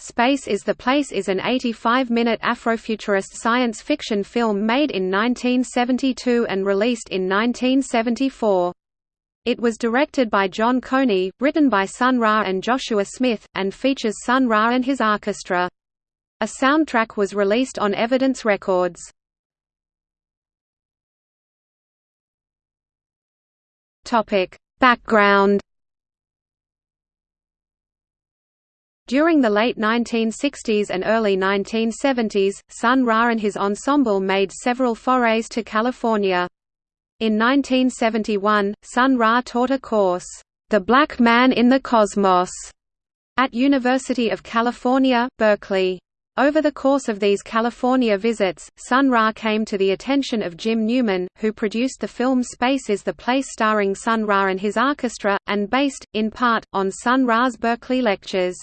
Space is the Place is an 85-minute Afrofuturist science fiction film made in 1972 and released in 1974. It was directed by John Coney, written by Sun Ra and Joshua Smith, and features Sun Ra and his orchestra. A soundtrack was released on Evidence Records. Background During the late 1960s and early 1970s, Sun Ra and his ensemble made several forays to California. In 1971, Sun Ra taught a course, "'The Black Man in the Cosmos' at University of California, Berkeley. Over the course of these California visits, Sun Ra came to the attention of Jim Newman, who produced the film Space is the Place starring Sun Ra and his orchestra, and based, in part, on Sun Ra's Berkeley lectures.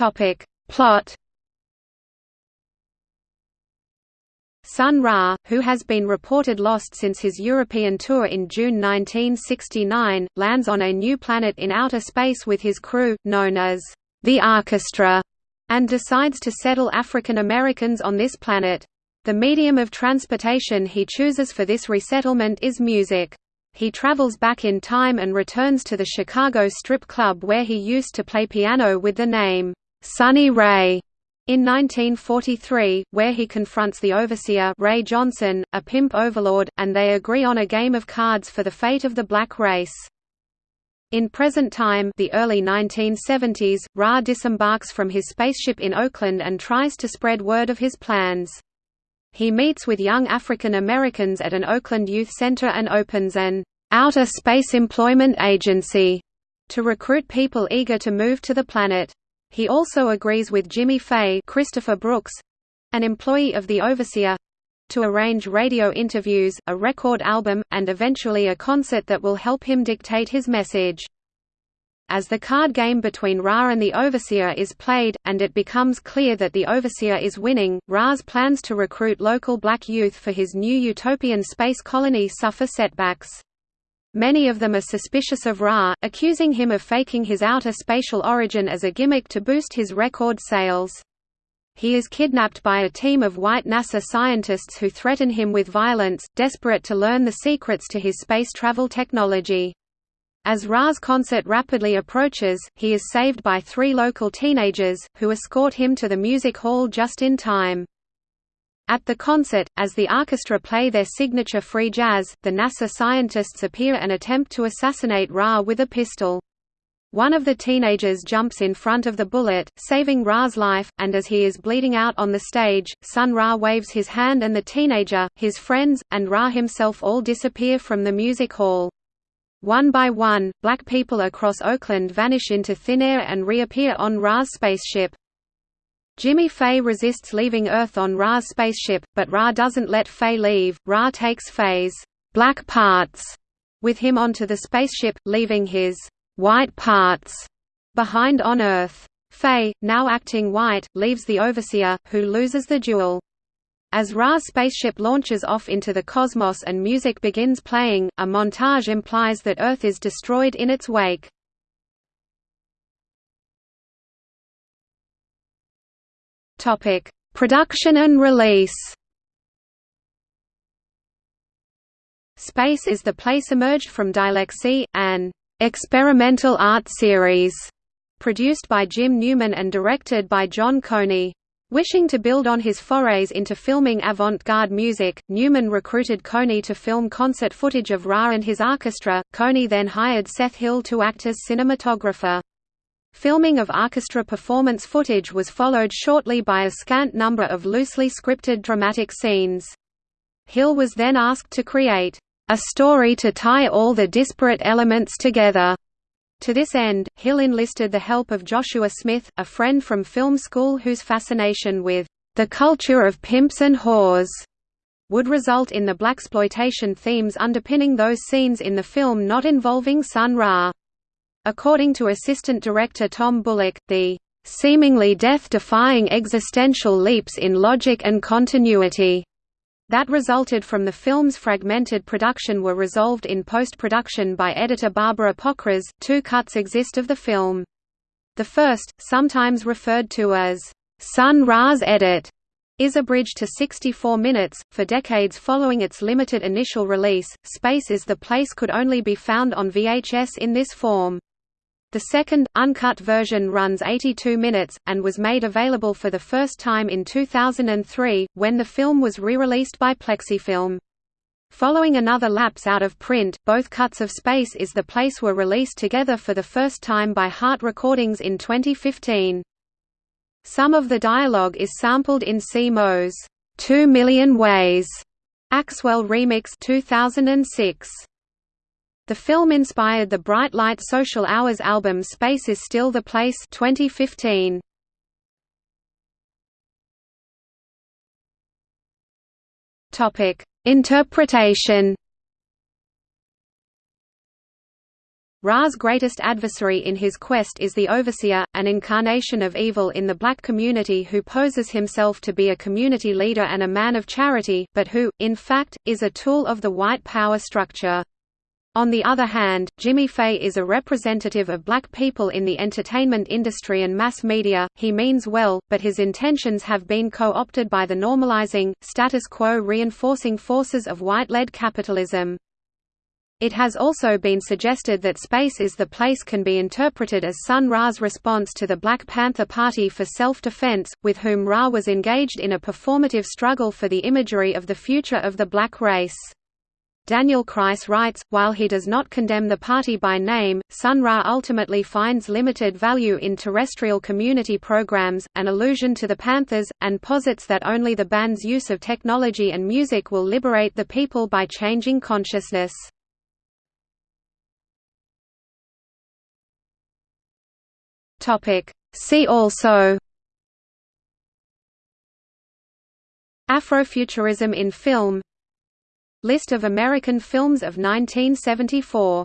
Topic. Plot Sun Ra, who has been reported lost since his European tour in June 1969, lands on a new planet in outer space with his crew, known as the Orchestra, and decides to settle African Americans on this planet. The medium of transportation he chooses for this resettlement is music. He travels back in time and returns to the Chicago strip club where he used to play piano with the name Sonny Ray in 1943, where he confronts the overseer Ray Johnson, a pimp overlord, and they agree on a game of cards for the fate of the black race. In present time the early 1970s, Ra disembarks from his spaceship in Oakland and tries to spread word of his plans. He meets with young African Americans at an Oakland youth center and opens an outer space employment agency to recruit people eager to move to the planet. He also agrees with Jimmy Fay Christopher Brooks, an employee of the Overseer, to arrange radio interviews, a record album, and eventually a concert that will help him dictate his message. As the card game between Ra and the Overseer is played, and it becomes clear that the Overseer is winning, Ra's plans to recruit local black youth for his new utopian space colony suffer setbacks. Many of them are suspicious of Ra, accusing him of faking his outer spatial origin as a gimmick to boost his record sales. He is kidnapped by a team of white NASA scientists who threaten him with violence, desperate to learn the secrets to his space travel technology. As Ra's concert rapidly approaches, he is saved by three local teenagers, who escort him to the music hall just in time. At the concert, as the orchestra play their signature free jazz, the NASA scientists appear and attempt to assassinate Ra with a pistol. One of the teenagers jumps in front of the bullet, saving Ra's life, and as he is bleeding out on the stage, Sun Ra waves his hand and the teenager, his friends, and Ra himself all disappear from the music hall. One by one, black people across Oakland vanish into thin air and reappear on Ra's spaceship. Jimmy Faye resists leaving Earth on Ra's spaceship, but Ra doesn't let Faye leave. Ra takes Faye's black parts with him onto the spaceship, leaving his white parts behind on Earth. Faye, now acting white, leaves the Overseer, who loses the duel. As Ra's spaceship launches off into the cosmos and music begins playing, a montage implies that Earth is destroyed in its wake. Topic: Production and release. Space is the Place emerged from Dialexy, an experimental art series produced by Jim Newman and directed by John Coney. Wishing to build on his forays into filming avant-garde music, Newman recruited Coney to film concert footage of Ra and his orchestra. Coney then hired Seth Hill to act as cinematographer. Filming of orchestra performance footage was followed shortly by a scant number of loosely scripted dramatic scenes. Hill was then asked to create a story to tie all the disparate elements together. To this end, Hill enlisted the help of Joshua Smith, a friend from film school whose fascination with the culture of pimps and whores would result in the blaxploitation themes underpinning those scenes in the film not involving Sun Ra. According to assistant director Tom Bullock, the seemingly death-defying existential leaps in logic and continuity that resulted from the film's fragmented production were resolved in post-production by editor Barbara Pokras. Two cuts exist of the film. The first, sometimes referred to as Sun Ra's edit, is abridged to 64 minutes. For decades following its limited initial release, Space is the Place could only be found on VHS in this form. The second, uncut version runs 82 minutes, and was made available for the first time in 2003, when the film was re-released by Plexifilm. Following another lapse out of print, both cuts of Space is the Place were released together for the first time by Harte Recordings in 2015. Some of the dialogue is sampled in C. Mo's Two Million Ways Axwell Remix 2006. The film inspired the Bright Light Social Hours album Space is Still the Place 2015. Topic: Interpretation. Ra's greatest adversary in his quest is the Overseer, an incarnation of evil in the black community who poses himself to be a community leader and a man of charity, but who, in fact, is a tool of the white power structure. On the other hand, Jimmy Fay is a representative of black people in the entertainment industry and mass media. He means well, but his intentions have been co-opted by the normalizing, status quo reinforcing forces of white-led capitalism. It has also been suggested that Space is the Place can be interpreted as Sun Ra's response to the Black Panther Party for self-defense, with whom Ra was engaged in a performative struggle for the imagery of the future of the black race. Daniel Kreiss writes, while he does not condemn the party by name, Sun Ra ultimately finds limited value in terrestrial community programs, an allusion to the Panthers, and posits that only the band's use of technology and music will liberate the people by changing consciousness. See also Afrofuturism in film List of American films of 1974